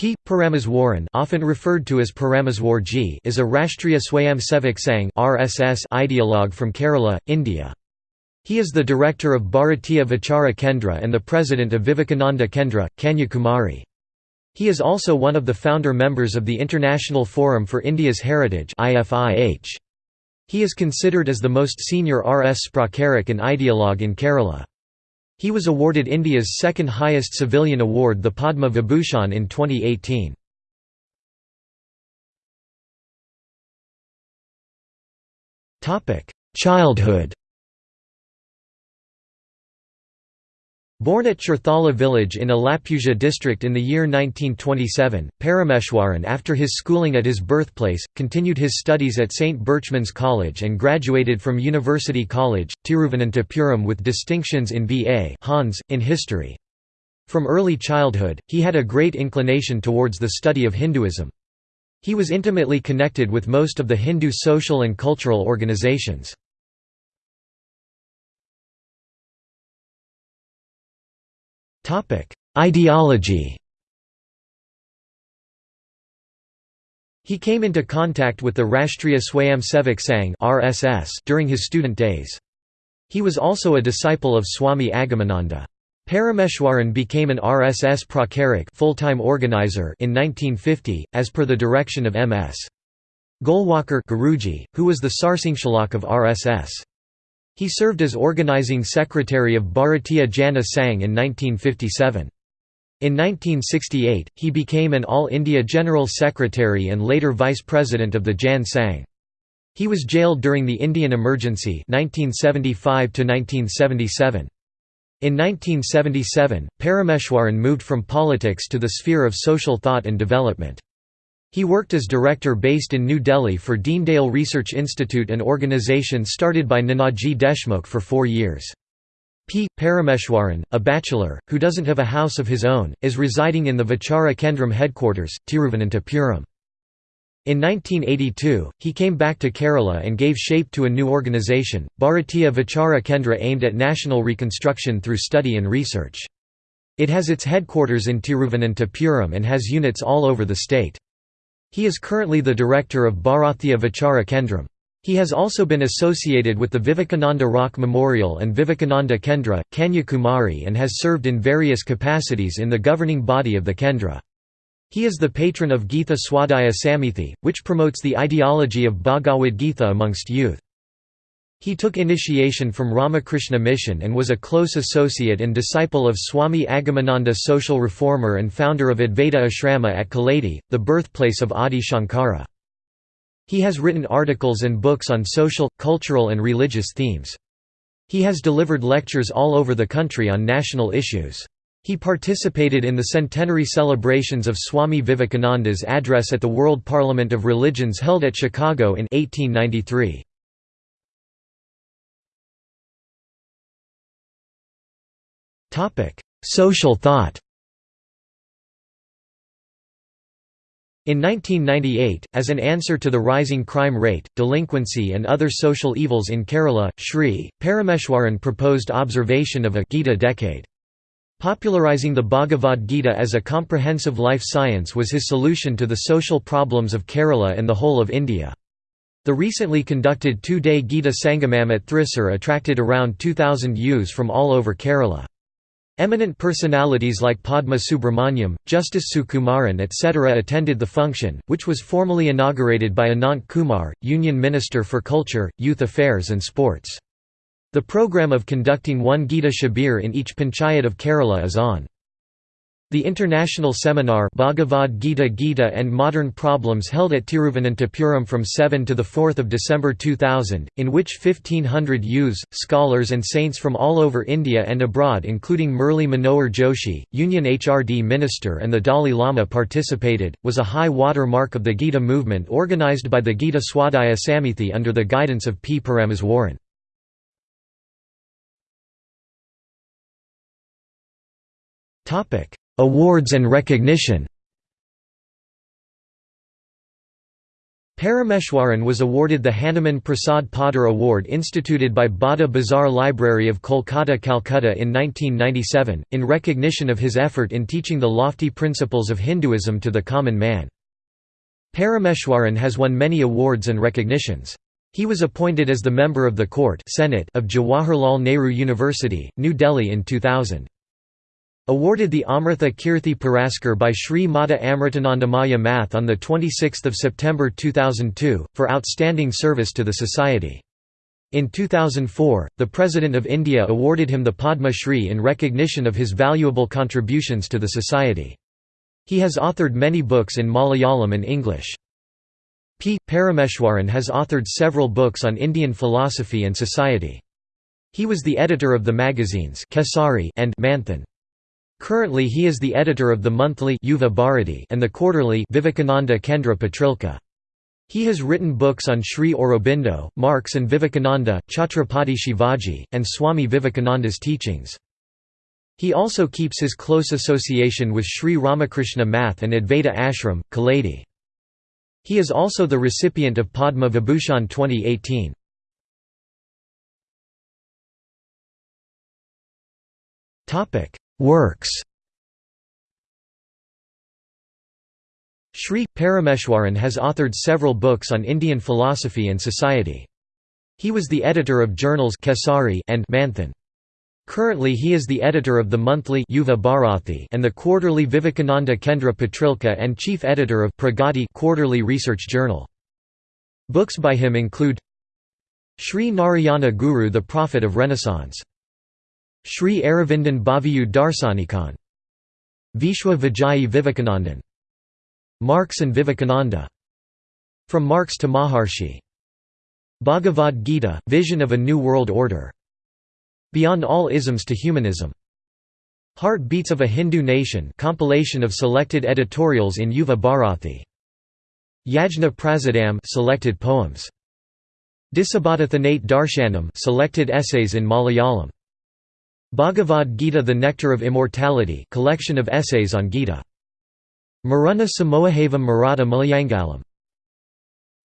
P. Parameswaran often referred to as Parameswarji is a Rashtriya Swayamsevak Sangh RSS ideologue from Kerala, India. He is the director of Bharatiya Vichara Kendra and the president of Vivekananda Kendra, Kanyakumari. He is also one of the founder members of the International Forum for India's Heritage He is considered as the most senior RSS Pracharak and ideologue in Kerala. He was awarded India's second highest civilian award the Padma Vibhushan in 2018. Childhood Born at Cherthala village in Alappuzha district in the year 1927, Parameshwaran after his schooling at his birthplace, continued his studies at St. Berchmans College and graduated from University College, Tiruvananthapuram with distinctions in B.A. Hons, in history. From early childhood, he had a great inclination towards the study of Hinduism. He was intimately connected with most of the Hindu social and cultural organizations. Ideology He came into contact with the Rashtriya Swayamsevak Sangh (RSS) during his student days. He was also a disciple of Swami Agamananda. Parameshwaran became an RSS Pracharak full-time organizer in 1950, as per the direction of M.S. Golwalkar Guruji, who was the Sarsanghchalak of RSS. He served as organizing secretary of Bharatiya Jana Sangh in 1957. In 1968, he became an All India General Secretary and later Vice President of the Jan Sangh. He was jailed during the Indian Emergency 1975 -1977. In 1977, Parameshwaran moved from politics to the sphere of social thought and development. He worked as director based in New Delhi for Deendayal Research Institute an organisation started by Nanaji Deshmukh for four years. P. Parameshwaran, a bachelor, who doesn't have a house of his own, is residing in the Vichara Kendram headquarters, Tiruvananthapuram. In 1982, he came back to Kerala and gave shape to a new organisation, Bharatiya Vichara Kendra aimed at national reconstruction through study and research. It has its headquarters in Tiruvananthapuram and has units all over the state. He is currently the director of Bharatiya Vichara Kendram. He has also been associated with the Vivekananda Rock Memorial and Vivekananda Kendra, Kanyakumari and has served in various capacities in the governing body of the Kendra. He is the patron of Gita Swadhyaya Samithi, which promotes the ideology of Bhagavad Gita amongst youth. He took initiation from Ramakrishna Mission and was a close associate and disciple of Swami Agamananda social reformer and founder of Advaita Ashrama at Kaladi, the birthplace of Adi Shankara. He has written articles and books on social, cultural and religious themes. He has delivered lectures all over the country on national issues. He participated in the centenary celebrations of Swami Vivekananda's address at the World Parliament of Religions held at Chicago in 1893. Social thought In 1998, as an answer to the rising crime rate, delinquency and other social evils in Kerala, Sri, Parameshwaran proposed observation of a Gita decade. Popularizing the Bhagavad Gita as a comprehensive life science was his solution to the social problems of Kerala and the whole of India. The recently conducted two-day Gita Sangamam at Thrissur attracted around 2,000 youths from all over Kerala. Eminent personalities like Padma Subramaniam, Justice Sukumaran etc. attended the function, which was formally inaugurated by Anant Kumar, Union Minister for Culture, Youth Affairs and Sports. The program of conducting one Gita Shibir in each panchayat of Kerala is on. The international seminar Bhagavad Gita Gita and Modern Problems held at Tiruvananthapuram from 7 to 4 December 2000, in which 1500 youths, scholars and saints from all over India and abroad including Murli Manohar Joshi, Union HRD Minister and the Dalai Lama participated, was a high water mark of the Gita movement organised by the Gita Swadhyaya Samithi under the guidance of P. Parameswaran. Topic Awards and recognition Parameshwaran was awarded the Hanuman Prasad Poddar Award instituted by Bada Bazar Library of Kolkata Calcutta in 1997, in recognition of his effort in teaching the lofty principles of Hinduism to the common man. Parameshwaran has won many awards and recognitions. He was appointed as the member of the court Senate of Jawaharlal Nehru University, New Delhi in 2000. Awarded the Amrita Kirti Puraskar by Sri Mata Amritanandamayi Math on 26 September 2002, for outstanding service to the society. In 2004, the President of India awarded him the Padma Shri in recognition of his valuable contributions to the society. He has authored many books in Malayalam and English. P. Parameshwaran has authored several books on Indian philosophy and society. He was the editor of the magazines Kesari and Manthan. Currently he is the editor of the monthly Yuva Bharati and the quarterly Vivekananda Kendra Patrika. He has written books on Sri Aurobindo, Marx and Vivekananda, Chhatrapati Shivaji, and Swami Vivekananda's teachings. He also keeps his close association with Sri Ramakrishna Math and Advaita Ashram, Kaladi. He is also the recipient of Padma Vibhushan 2018. Works Sri Parameshwaran has authored several books on Indian philosophy and society. He was the editor of journals Kesari and Manthan. Currently he is the editor of the monthly Yuva Bharathi and the quarterly Vivekananda Kendra Patrika and chief editor of Pragati quarterly research journal. Books by him include Sri Narayana Guru the Prophet of Renaissance Sri Aravindan Bhaviyu Darsanikan Vishwa Vijayi Vivekanandan. Marx and Vivekananda. From Marx to Maharshi. Bhagavad Gita, Vision of a New World Order. Beyond All Isms to Humanism. Heartbeats of a Hindu Nation compilation of selected editorials in Yuva Bharathi. Yajna Prasadam selected poems. Disabhadathanate Darshanam selected essays in Malayalam Bhagavad Gita The Nectar of Immortality collection of essays on Gita. Maruna Samohavam Maratha Malayangalam.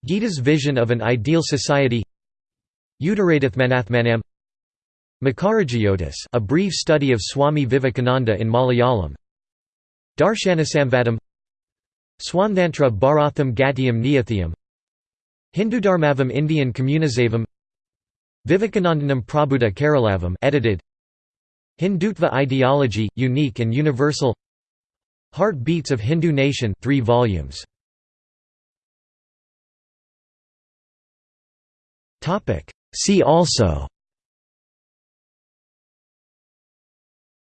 Gita's vision of an ideal society. Uttarathmanathmanam Makarajyotis a brief study of Swami Vivekananda in Malayalam. Darshanasamvadam Swanthantra Bharatham Gatiyam Niyathiyam. Hindudharmavam Indian Communisavam Vivekanandanam Prabhuda Keralavam edited Hindutva Ideology, Unique and Universal. Heartbeats of Hindu Nation 3 volumes. See also.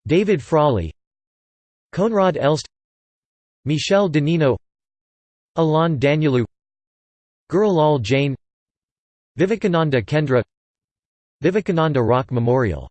David Frawley. Koenraad Elst. Michel Danino Alain Danielou. Girilal Jain. Vivekananda Kendra. Vivekananda Rock Memorial